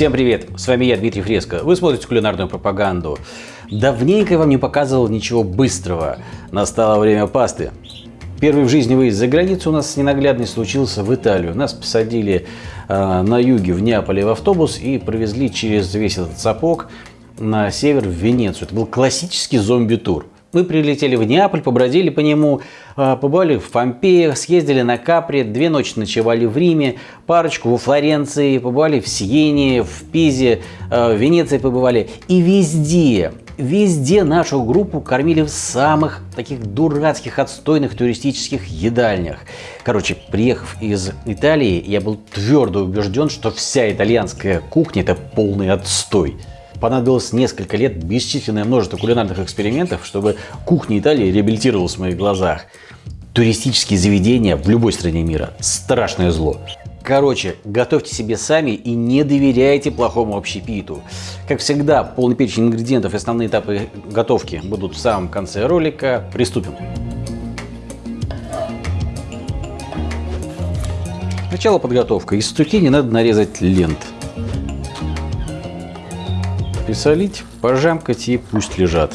Всем привет, с вами я, Дмитрий Фреско. Вы смотрите кулинарную пропаганду. Давненько я вам не показывал ничего быстрого. Настало время пасты. Первый в жизни выезд за границу у нас ненаглядный случился в Италию. Нас посадили э, на юге в Неаполе в автобус и провезли через весь этот сапог на север в Венецию. Это был классический зомби-тур. Мы прилетели в Неаполь, побродили по нему, а, побывали в Помпеях, съездили на Капри, две ночи ночевали в Риме, парочку во Флоренции, побывали в Сиене, в Пизе, а, в Венеции побывали. И везде, везде нашу группу кормили в самых таких дурацких, отстойных туристических едальнях. Короче, приехав из Италии, я был твердо убежден, что вся итальянская кухня – это полный отстой. Понадобилось несколько лет, бесчисленное множество кулинарных экспериментов, чтобы кухня Италии реабилитировалась в моих глазах. Туристические заведения в любой стране мира – страшное зло. Короче, готовьте себе сами и не доверяйте плохому общепиту. Как всегда, полный перечень ингредиентов и основные этапы готовки будут в самом конце ролика. Приступим. Начало подготовка. Из цукини надо нарезать лент присолить, пожамкать и пусть лежат.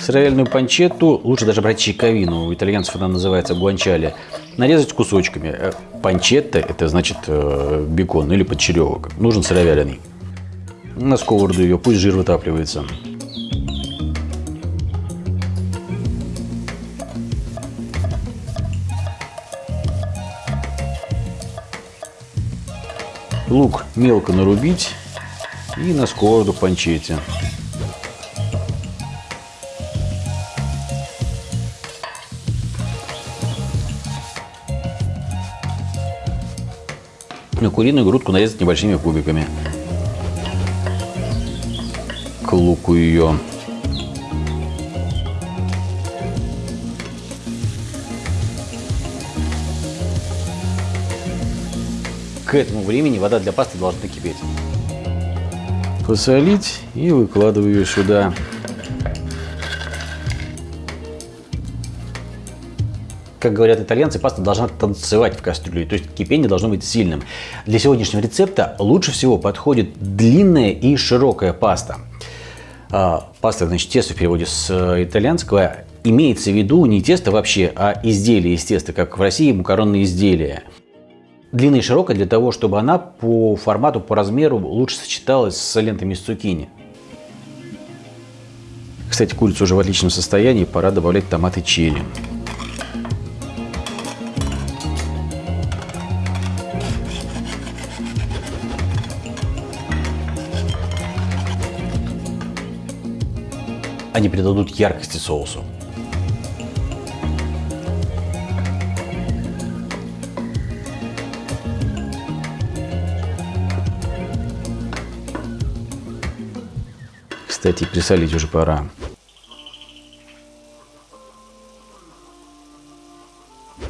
Сыровяльную панчетту, лучше даже брать чековину, у итальянцев она называется гуанчали, нарезать кусочками. Э, панчетта – это значит э, бекон или подчеревок. Нужен сыровяленый. На сковороду ее, пусть жир вытапливается. Лук мелко нарубить и на сковороду панчете. На куриную грудку нарезать небольшими кубиками. К луку ее. К этому времени вода для пасты должна кипеть посолить и выкладываю сюда. Как говорят итальянцы, паста должна танцевать в кастрюле, то есть кипение должно быть сильным. Для сегодняшнего рецепта лучше всего подходит длинная и широкая паста. А, паста, значит, тесто в переводе с э, итальянского имеется в виду не тесто вообще, а изделие из теста, как в России макаронные изделия длинная и широкая для того, чтобы она по формату, по размеру лучше сочеталась с лентами из цукини. Кстати, курица уже в отличном состоянии, пора добавлять томаты черри. Они придадут яркости соусу. Кстати, присолить уже пора.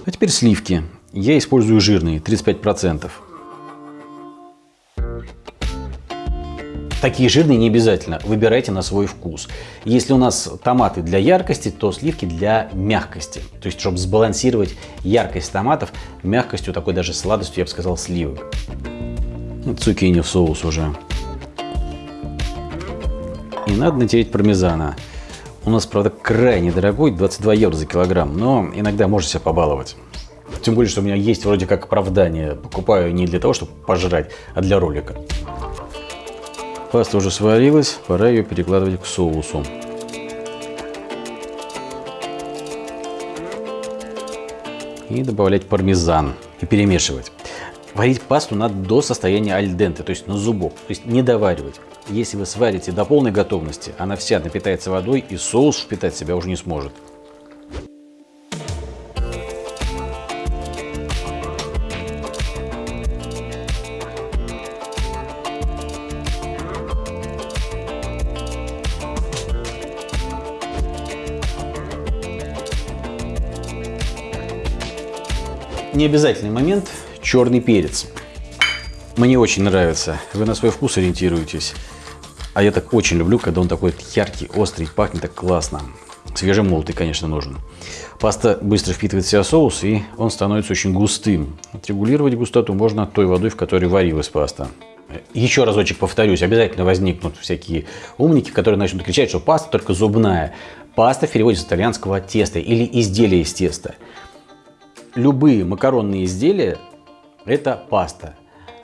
А теперь сливки. Я использую жирные, 35%. Такие жирные не обязательно, выбирайте на свой вкус. Если у нас томаты для яркости, то сливки для мягкости. То есть, чтобы сбалансировать яркость томатов, мягкостью, такой даже сладостью, я бы сказал, сливок. Цукини в соус уже. И надо натереть пармезана. У нас, правда, крайне дорогой, 22 евро за килограмм, но иногда можно себя побаловать. Тем более, что у меня есть вроде как оправдание. Покупаю не для того, чтобы пожрать, а для ролика. Паста уже сварилась, пора ее перекладывать к соусу. И добавлять пармезан и перемешивать. Варить пасту надо до состояния альденте, то есть на зубок, то есть не доваривать. Если вы сварите до полной готовности, она вся напитается водой и соус впитать себя уже не сможет. Необязательный момент – черный перец. Мне очень нравится. Вы на свой вкус ориентируетесь. А я так очень люблю, когда он такой яркий, острый, пахнет так классно. Свежемолотый, конечно, нужен. Паста быстро впитывает в себя соус, и он становится очень густым. Отрегулировать густоту можно той водой, в которой варилась паста. Еще разочек повторюсь, обязательно возникнут всякие умники, которые начнут кричать, что паста только зубная. Паста в переводе с итальянского теста или изделие из теста. Любые макаронные изделия – это паста.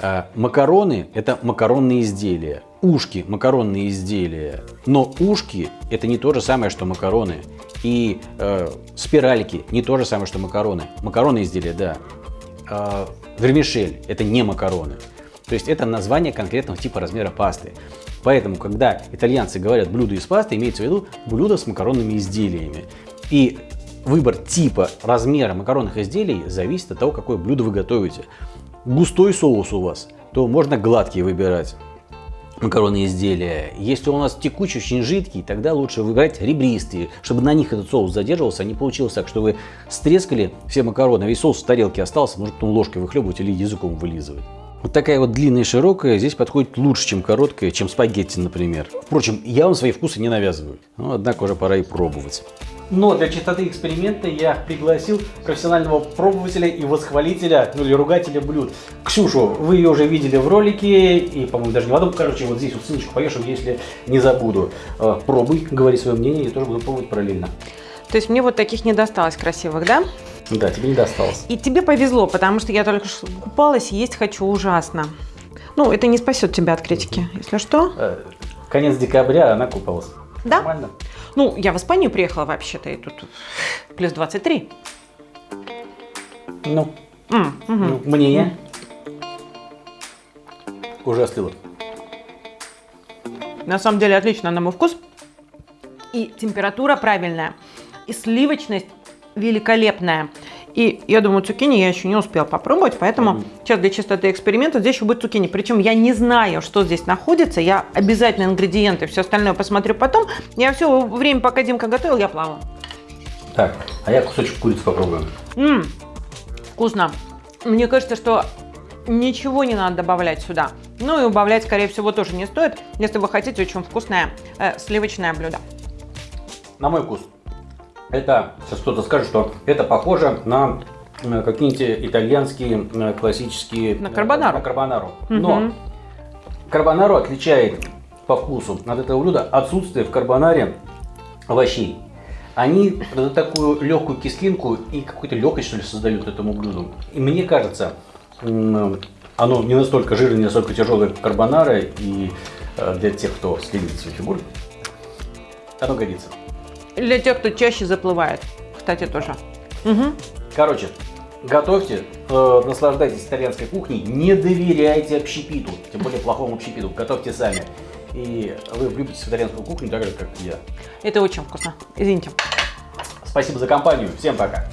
А макароны – это макаронные изделия. Ушки – макаронные изделия. Но ушки – это не то же самое, что макароны. И э, спиральки – не то же самое, что макароны. Макаронные изделия, да. Э, вермишель – это не макароны. То есть это название конкретного типа размера пасты. Поэтому, когда итальянцы говорят блюдо из пасты, имеется в виду блюдо с макаронными изделиями. И выбор типа размера макаронных изделий зависит от того, какое блюдо вы готовите. Густой соус у вас, то можно гладкие выбирать макаронные изделия. Если у нас текучий, очень жидкий, тогда лучше выбирать ребристые, чтобы на них этот соус задерживался, а не получилось так, что вы стрескали все макароны, весь соус в тарелке остался, может потом ложкой выхлебывать или языком вылизывать. Вот такая вот длинная и широкая здесь подходит лучше, чем короткая, чем спагетти, например. Впрочем, я вам свои вкусы не навязываю. Но, однако, уже пора и пробовать. Но для чистоты эксперимента я пригласил профессионального пробователя и восхвалителя, ну или ругателя блюд. Ксюшу, вы ее уже видели в ролике, и, по-моему, даже не в одном, короче, вот здесь вот ссылочку повешу, если не забуду. Э, пробуй, говори свое мнение, я тоже буду пробовать параллельно. То есть мне вот таких не досталось красивых, да? Да, тебе не досталось. И тебе повезло, потому что я только что купалась и есть хочу ужасно. Ну, это не спасет тебя от критики, если что. Э, конец декабря она купалась. Да? Нормально. Ну, я в Испанию приехала вообще-то, и тут плюс 23. Ну, mm, угу. ну мнение? Mm. Уже остыло. На самом деле отлично на мой вкус. И температура правильная. И сливочность великолепная. И я думаю, цукини я еще не успела попробовать, поэтому mm. сейчас для чистоты эксперимента здесь еще будет цукини. Причем я не знаю, что здесь находится, я обязательно ингредиенты, все остальное посмотрю потом. Я все время, пока Димка готовил, я плавала. Так, а я кусочек курицы попробую. Ммм, вкусно. Мне кажется, что ничего не надо добавлять сюда. Ну и убавлять, скорее всего, тоже не стоит, если вы хотите очень вкусное э, сливочное блюдо. На мой вкус это, сейчас кто-то скажет, что это похоже на какие-нибудь итальянские классические... На карбонару. На карбонару. Но карбонару отличает по вкусу от этого блюда отсутствие в карбонаре овощей. Они такую легкую кислинку и какую-то легкость, что ли, создают этому блюду. И мне кажется, оно не настолько жирное, не настолько тяжелое, карбонара, и э, для тех, кто следит за фигурой, оно годится. Для тех, кто чаще заплывает, кстати, тоже. Угу. Короче, готовьте, э, наслаждайтесь итальянской кухней, не доверяйте общепиту, тем более плохому общепиту, готовьте сами. И вы влюбитесь в итальянскую кухню так же, как я. Это очень вкусно. Извините. Спасибо за компанию. Всем пока.